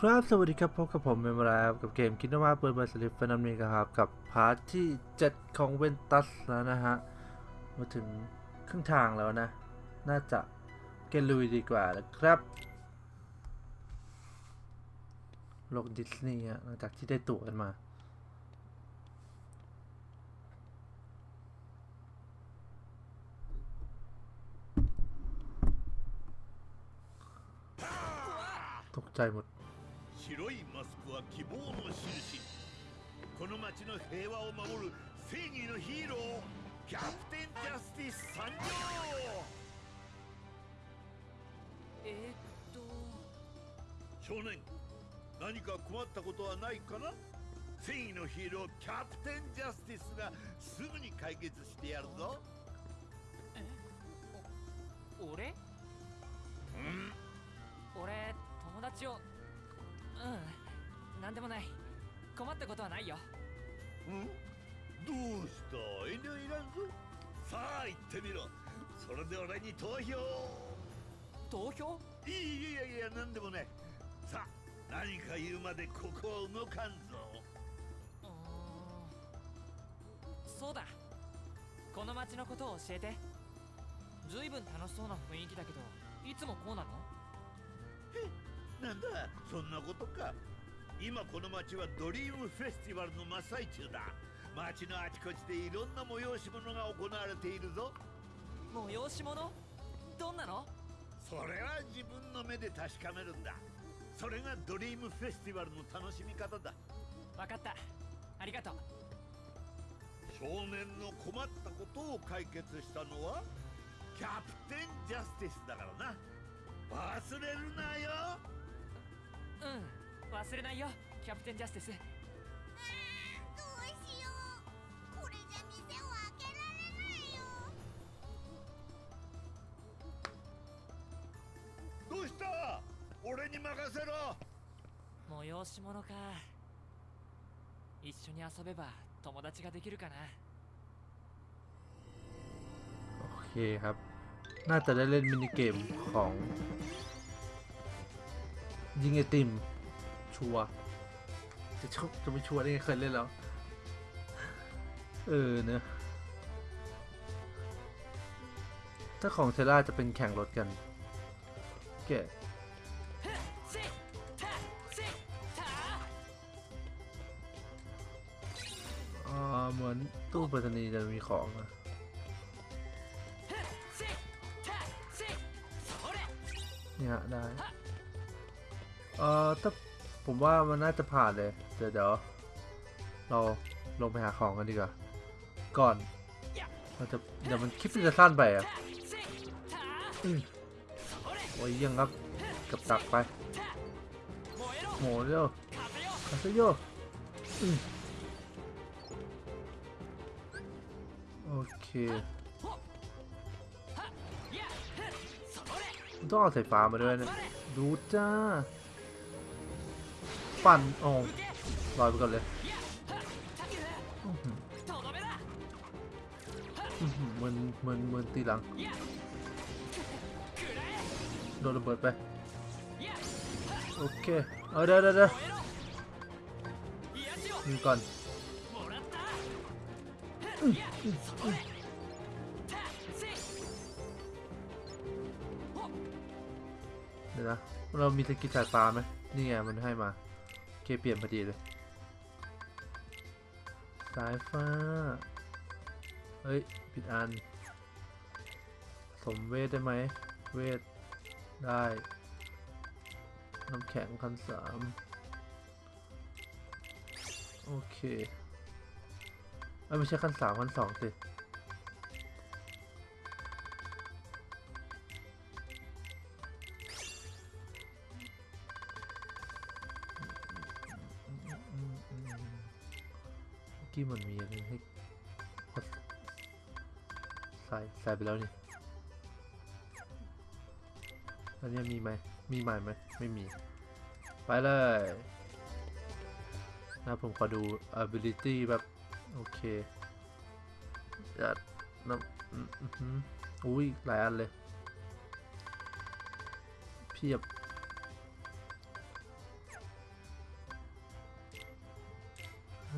ครับสวัสดีครับพบกับผมเมมรากับเกมคิดว่าเปิดบริษัทฟนัมเมครับกับพาร์ทที่ 7 ของเวนตัสแล้วนะฮะ มาถึงครึ่งทางแล้วนะ น่าจะเกลุยดีกว่านะครับ โลกดิสนีย์หลังจากที่ได้ตั๋วกันมา ตกใจหมด 白いマスクは希望の印。この町の平和を守る正義のヒーローキャプテンジャスティス参上。えー、っと。少年何か困ったことはないかな？正義のヒーローキャプテンジャスティスがすぐに解決してやるぞ。俺？うん。俺友達をうん。なんでもない。困ったことはないよ。ん？どうした？遠慮いらんぞさあ行ってみろ。それで俺に投票。投票？いいいやいや何でもねさあ何か言うまでここは動かんぞ。そうだ。この町のことを教えて。ずいぶん楽しそうな雰囲気だけどいつもこうなの？なんだ。そんなことか。今この町はドリームフェスティバルの真っ最中だ。町のあちこちでいろんな催し物が行われているぞ。催し物？どんなの？それは自分の目で確かめるんだ。それがドリームフェスティバルの楽しみ方だ。わかった。ありがとう。少年の困ったことを解決したのはキャプテンジャスティスだからな。忘れるなようん忘れないよキャプテンジャスティスどうしようこれじゃ店を開けられないよどうした俺に任せろ催し物か一緒に遊べば友達ができるかな โอเคครับ น่าจะได้เล่นมินิเกมของ ยิงไอติม ชัวจะชอบจะไม่ชัวร์ได้ไงเคยเล่นแล้ว เออเนอะถ้าของเทล่าจะเป็นแข่งรถกันเก๋เหมือนตู้ปรษณีย์จะมีของอะเนี่ยได้ เอ่อถ้าผมว่ามันน่าจะผ่านเลย เดี๋ยวเดี๋ยวเราลงไปหาของกันดีกว่า ก่อน เราจะเดี๋ยวมันคลิปจะสั้นไปอะโอ้ยยังครับกับตักไปโหเร็วคาซิโยโอเคต้องเอาสายฟ้ามาด้วยนะดูจ้า ปั่นโอ้ลอยไปก่อนเลยมึนมึนมึนตีหลัง โดนระเบิดไป โอเคเอาเด้อเด้อยวยิก่อนเดี๋ยวนะ เรามีสกิลสายฟ้าไหมนี่ไงมันให้มา เคเปลี่ยนพอดีเลย สายฟ้า เฮ้ย ผิดอัน สมเวทได้ไหม เวท ได้ น้ำแข็งคันสามโอเคเอ้ไม่ใช่ขั้นสามขั้นสองสิ ฟไปแล้วนี่อันนี้มีไหม มีใหม่ไหม ไม่มี ไปเลยนะผมขอดู ability แบบ โอเคจัดน้ำอุ้ย หลายอันเลย เพียบ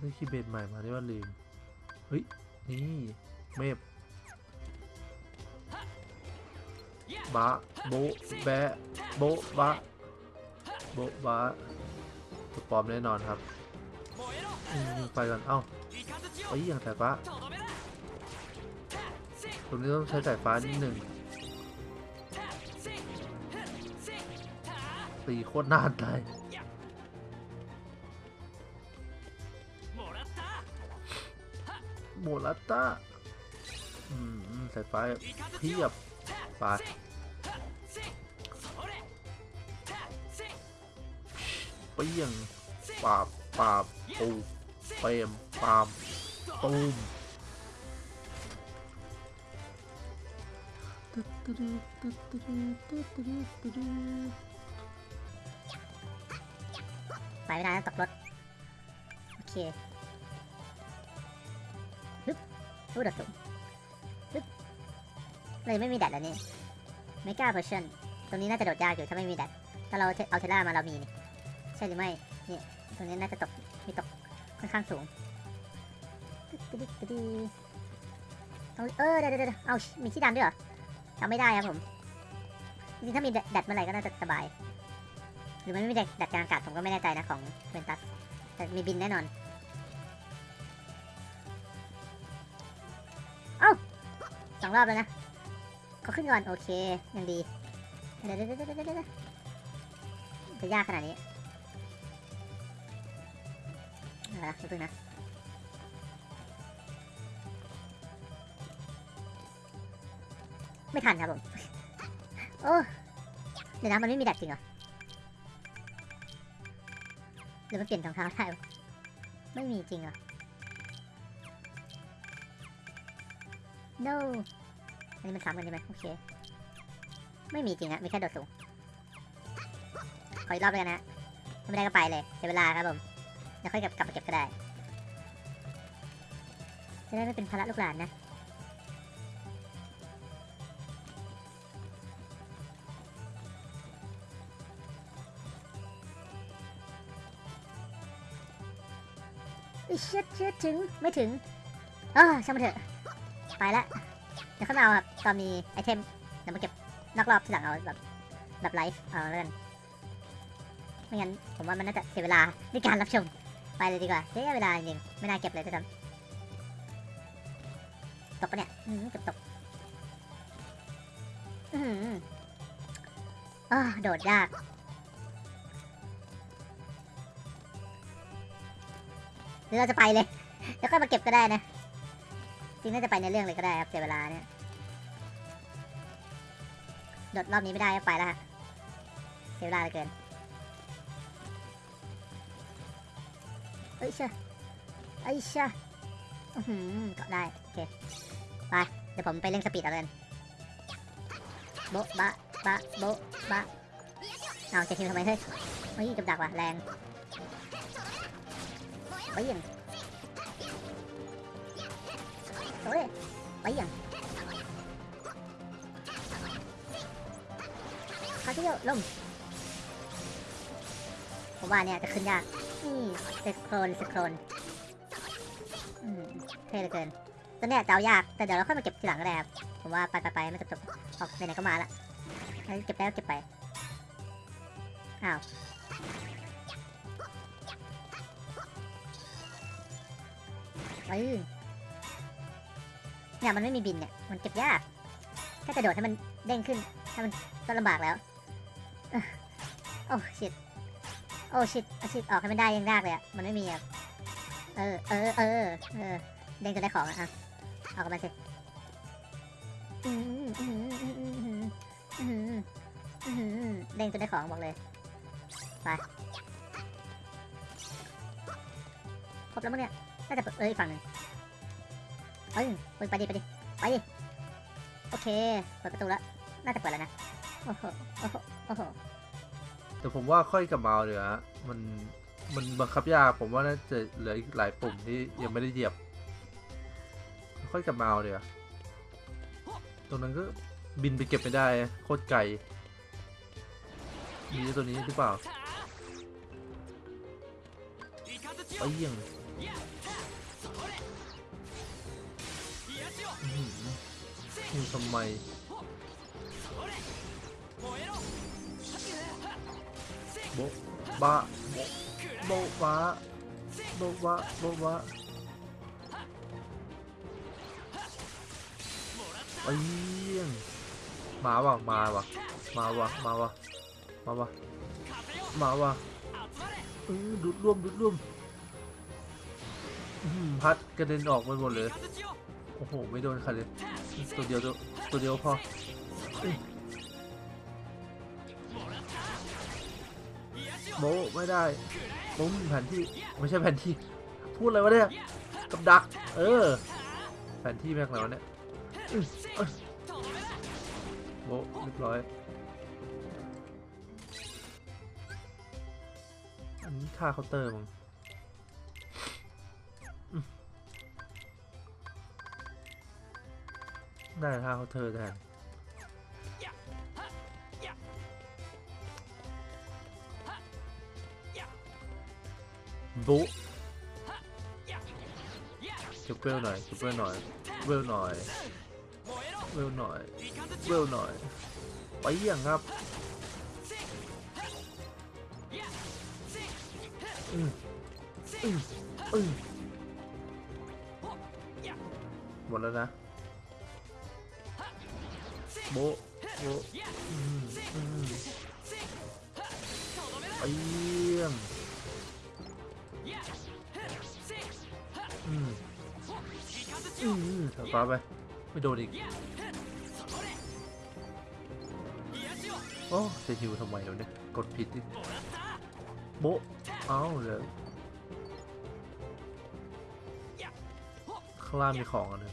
ได้คีย์เบดใหม่มาได้ว่าลืม เฮ้ย นี่ เมพ บะโบแบะโบบะโบบะตัวปลอมแน่นอนครับไปก่อนเอ้าเอ้ยอย่างสายฟ้าตรงนี้ต้องใช้สายฟ้านิดหนึ่งตีโคตรน่านเลยโมลัตตาสายฟเพียบไป เปี้ยงปาบปาบปูเปรมปามตูมไปไม่ได้ตกรถ โอเคฮึบพูดดสูงฮึบเลยไม่มีแดดแล้วนี่ไม่กล้าเพอร์ชันตรงนี้น่าจะโดดยากอยู่ถ้าไม่มีแดดถ้าเราเอาเทล่ามาเรามีนี่ ใช่หรือไม่นี่ตรงนี้น่าจะตกมีตกค่อนข้างสูงตึ๊ดตึ๊ดตึ๊ดเอาเออเดี๋ยวเดี๋ยวเดี๋ยวเอามีที่ดันด้วยเหรอจำไม่ได้ครับผมจริงๆถ้ามีแดดเมื่อไหร่ก็น่าจะสบาย หรือมันไม่มีแดดแดดกลางอากาศผมก็ไม่แน่ใจนะของเวนตัสแต่มีบินแน่นอน เอ้าสองรอบแล้วนะเขาขึ้นก่อนโอเคยังดีเดี๋ยวเดี๋ยวเดี๋ยวจะยากขนาดนี้ เอาละเพิ่งนะไม่ทันครับผม โอ้ เดี๋ยวนะมันไม่มีแดดจริงเหรอหรือมันเปลี่ยนรองเท้าได้ไม่มีจริงเหรอ no อันนี้มันซ้ำกันใช่ไหมโอเค ไม่มีจริงอะมีแค่โดดสูง ขออีกรอบเลยกันนะ ไม่ได้ก็ไปเลย เสียเวลาครับผม เดี๋ยวค่อยกลับกลับมาเก็บก็ได้ จะได้ไม่เป็นภาระลูกหลานนะอิเชิดเชิดถึงไม่ถึงเออช่างมันเถอะ ไปละ เดี๋ยวเข้ามาเอาครับ ตอนมีไอเทม เดี๋ยวมาเก็บนอกรอบที่หลังเอาแบบ แบบไลฟ์ เอาแล้วกันไม่งั้นผมว่ามันน่าจะเสียเวลาในการรับชม ไปเลยดีกว่าเสียเวลาจริงๆไม่น่าเก็บเลยด้วยซ้ำตกปะเนี่ยอืมเกือบตกอือหืออ้อโดดยากหรือเราจะไปเลย แล้วก็มาเก็บก็ได้นะ จริงน่าจะไปในเรื่องเลยก็ได้ครับเสียเวลาเนี่ย โดดรอบนี้ไม่ได้ก็ไปแล้วฮะ เสียเวลาเหลือเกิน เอ้ยเชอะเอ้ยเชอะอื้อหือเกาะได้ โอเค ไป เดี๋ยวผมไปเร่งสปีดเอาเลยโบ๊ะบะบะโบ๊ะบะเอาจะคิวทำไมเฮ้ยเฮ้ยกับดักว่ะแรงไปยังโอ้ยไปยังคาที่เดียวลงผมว่าเนี่ยจะขึ้นยาก สโครนสโครนอืมเท่เหลือเกินตัวเนี้ยจะเอายาก แต่เดี๋ยวเราค่อยมาเก็บทีหลังก็ได้ครับผมว่าไปไปไปไม่จบจบออกไหนๆก็มาละเก็บได้ก็เก็บไป อ้าวเออเนี่ยมันไม่มีบินเนี่ย มันเก็บยากแค่กระโดดให้มันเด้งขึ้นให้มันก็ลำบากแล้ว โอ้ชิต โอ้ชิดชิดออกให้มันได้ยังยากเลยอะมันไม่มีอะเออ เออ เออ เออ เด้งจนได้ของอะเอากับมันสิเด้งจนได้ของบอกเลย ไป ครบแล้วมั้งเนี่ย น่าจะเอ้ยฝั่งหนึ่งเอ้ยไปดิไปดิ ไปดิ โอเค เปิดประตูแล้ว น่าจะเปิดแล้วนะ โอ้โห โอ้โห โอ้โห แต่ผมว่าค่อยกับเมาเดี๋ยวมันมันบังคับยากผมว่าน่าจะเหลืออีกหลายปุ่มที่ยังไม่ได้เหยียบ ค่อยกับเมาเดี๋ยวตรงนั้นก็บินไปเก็บไม่ได้โคตรไกลมีตัวนี้หรือเปล่าไอ้ยังนี่ทำไม โบบะโบบะโบบะโบบะไอ้ยังมาวะมาวะมาวะมาวะมาวะมาวะดูดร่วมดูดร่วมพัดกระเด็นออกไปหมดเลย โอ้โห ไม่โดนใครเลย ตัวเดียวตัวเดียวพอ โมไม่ได้ปุ้มแผ่นที่ไม่ใช่แผ่นที่ พูดอะไรวะเนี่ยกับดัก เออ แผ่นที่แม่งแล้วเนี่ยโมเรียบร้อยอันนี้ค่าเคาน์เตอร์มั้งได้ค่าเคาน์เตอร์แทน บุจุกเวลหน่อยจุกเวลหน่อยเวลหน่อยเวลหน่อยเวลหน่อยไปอย่างครับอืมอืมอืมหมดแล้วนะโบโบ ฟ้าไป ไม่โดนอีก โอ้จะฮิวทำไมเนี่ย กดผิดดิโบเอ้าเลยข้างล่างมีของอันนึง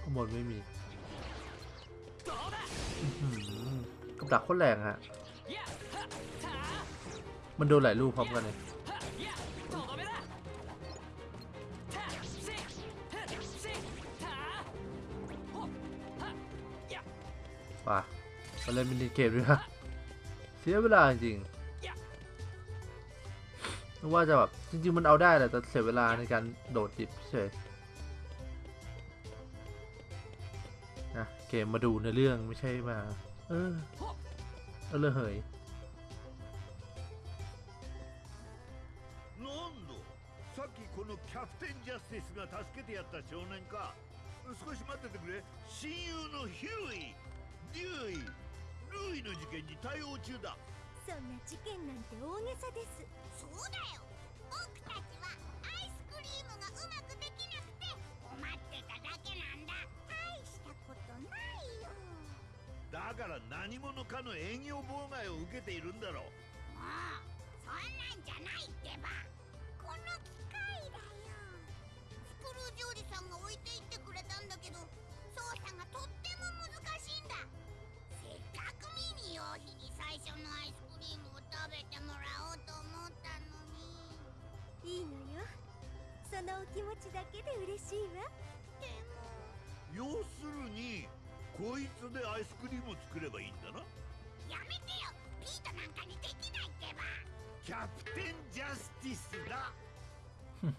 ข้างบนไม่มีกับดักโคตรแรงฮะ มันโดนหลายลูกพร้อมกันเลย ป่ะมาเล่นมินิเกมด้วยฮะเสียเวลาจริงนึกว่าจะแบบ จริง ๆ มันเอาได้แหละแต่เสียเวลาในการโดดจิบเฉยนะเกมมาดูในเรื่องไม่ใช่มา เออ ほ เออเลยเหย なんださっきこのキャプテンジャスティスが助けてやった少年か少し待っててくれ親友のヒューイ デューイルーイの事件に対応中だ。そんな事件なんて大げさです。そうだよ。僕たちはアイスクリームがうまくできなくて困ってただけなんだ。大したことないよ。だから何者かの営業妨害を受けているんだろう。もうそんなんじゃないってば。この機械だよ。スクルージおじさんが置いていってくれたんだけど操作がとっても難しい最初のアイスクリームを食べてもらおうと思ったのに。いいのよ。そのお気持ちだけで嬉しいわ。でも要するにこいつでアイスクリームを作ればいいんだな。やめてよ。ピートなんかにできないってば。キャプテンジャスティスだ。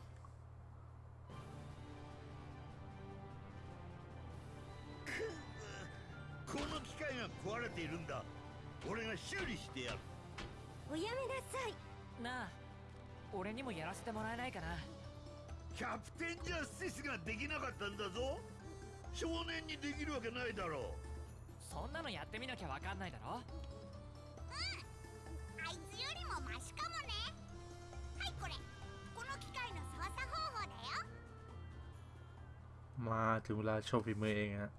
くこの機械が壊れているんだ俺が修理してやるおやめなさいなあ俺にもやらせてもらえないかなキャプテンジャスティスができなかったんだぞ少年にできるわけないだろそんなのやってみなきゃわかんないだろあいつよりもマシかもねはいこれこの機械の操作方法だよ มาถึงเวลาโชว์ฝีมือเองฮะ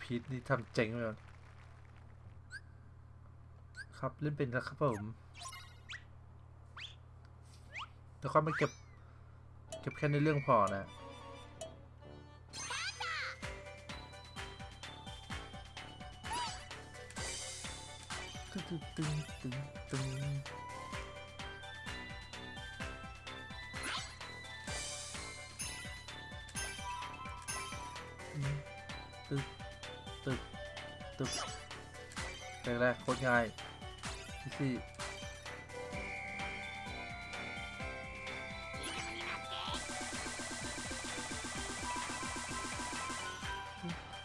พีทนี่ทำเจ๋งไปก่อน ครับเล่นเป็นแล้วครับผมแต่ค่อยมาเก็บ เก็บแค่ในเรื่องพอนะตึงตึงตึงตึงตึงอืมตึกตึกตึกแรกๆโคตรง่าย し。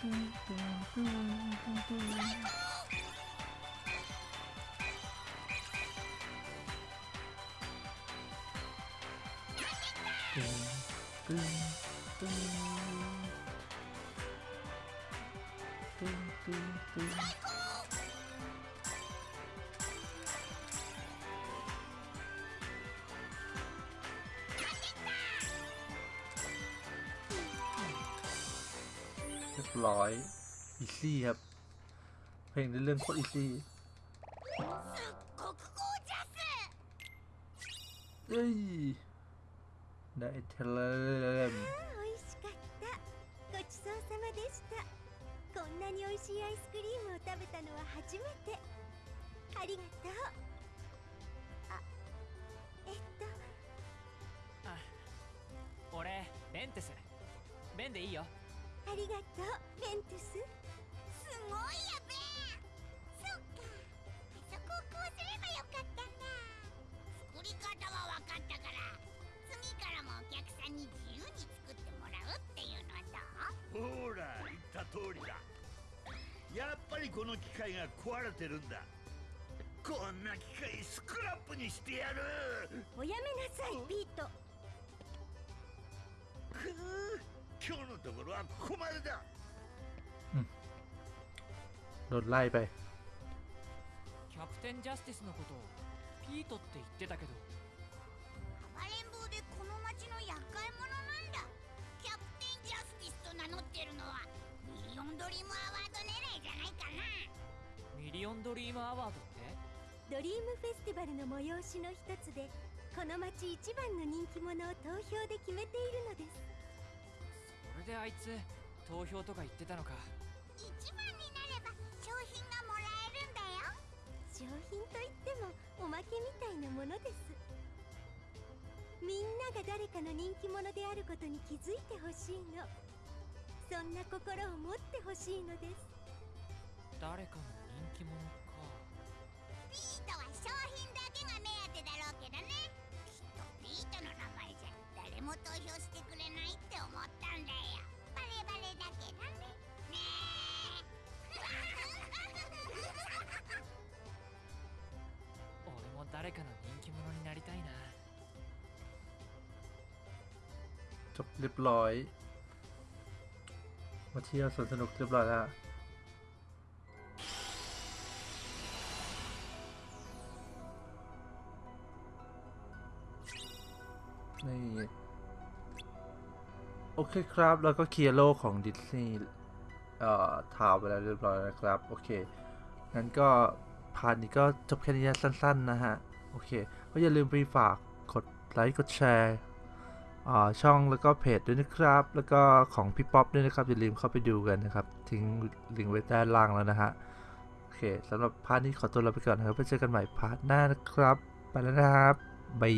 最高 รียบร้อย อีซี่ครับ เพลงในเรื่องโคตรอีซี่ すっごくゴージャス เอ้ย ได้เทเลม 美味しかったごちそうさまでしたこんなに美味しいアイスクリームを食べたのは初めてありがとうあえっと俺ベンテスベンでいいよ ありがとうベントゥス。すごいやべえ。そっか。あそこをこうすればよかったんだ作り方は分かったから。次からもお客さんに自由に作ってもらうっていうのはどう？ほら言った通りだ。やっぱりこの機械が壊れてるんだ。こんな機械スクラップにしてやる。おやめなさいピート。くう今日のところはここまでだ โดนไล่ไป キャプテンジャスティスのことをピートって言ってたけど暴れん坊でこの町の厄介者なんだキャプテンジャスティスと名乗ってるのはミリオンドリームアワード狙いじゃないかなミリオンドリームアワードってドリームフェスティバルの催しの一つでこの町一番の人気者を投票で決めているのです それであいつ投票とか言ってたのか。一番になれば商品がもらえるんだよ。商品といってもおまけみたいなものです。みんなが誰かの人気者であることに気づいてほしいの。そんな心を持ってほしいのです。誰かの人気者？ จบเรียบร้อย มาเที่ยวสวนสนุกเรียบร้อยแล้วนี่ โอเคครับแล้วก็เคลียร์โลกของดิสนีย์เอ่อ Town ไปแล้วเรียบร้อยนะครับ โอเค งั้นก็ part นี้ก็จบแค่นี้สั้น ๆ นะฮะ โอเค ก็อย่าลืมไปฝากกดไลค์กดแชร์ ช่องแล้วก็เพจด้วยนะครับ แล้วก็ของพี่ป๊อปด้วยนะครับอย่าลืมเข้าไปดูกันนะครับ ทิ้งลิงก์ไว้ใต้ล่างแล้วนะฮะโอเคสำหรับ part นี้ขอตัวลาไปก่อนนะครับไปเจอกันใหม่ part หน้านะครับ ไปแล้วนะครับ bye